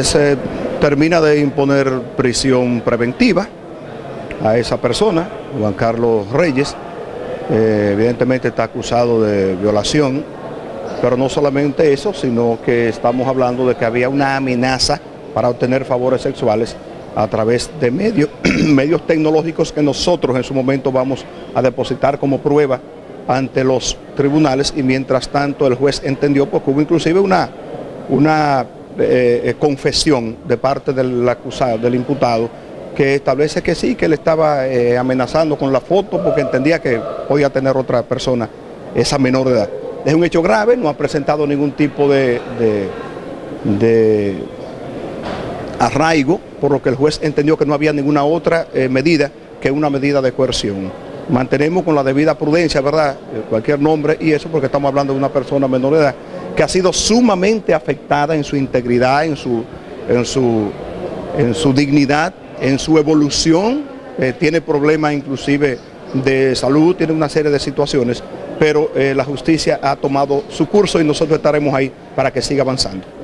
Se termina de imponer prisión preventiva a esa persona, Juan Carlos Reyes, eh, evidentemente está acusado de violación, pero no solamente eso, sino que estamos hablando de que había una amenaza para obtener favores sexuales a través de medios, medios tecnológicos que nosotros en su momento vamos a depositar como prueba ante los tribunales. Y mientras tanto el juez entendió porque hubo inclusive una, una eh, eh, confesión de parte del acusado, del imputado, que establece que sí, que él estaba eh, amenazando con la foto porque entendía que podía tener otra persona esa menor de edad. Es un hecho grave, no ha presentado ningún tipo de, de, arraigo, por lo que el juez entendió que no había ninguna otra medida que una medida de coerción. Mantenemos con la debida prudencia, ¿verdad? Cualquier nombre y eso porque estamos hablando de una persona menor de edad que ha sido sumamente afectada en su integridad, en su, en su, en su dignidad, en su evolución, eh, tiene problemas inclusive de salud, tiene una serie de situaciones, pero eh, la justicia ha tomado su curso y nosotros estaremos ahí para que siga avanzando.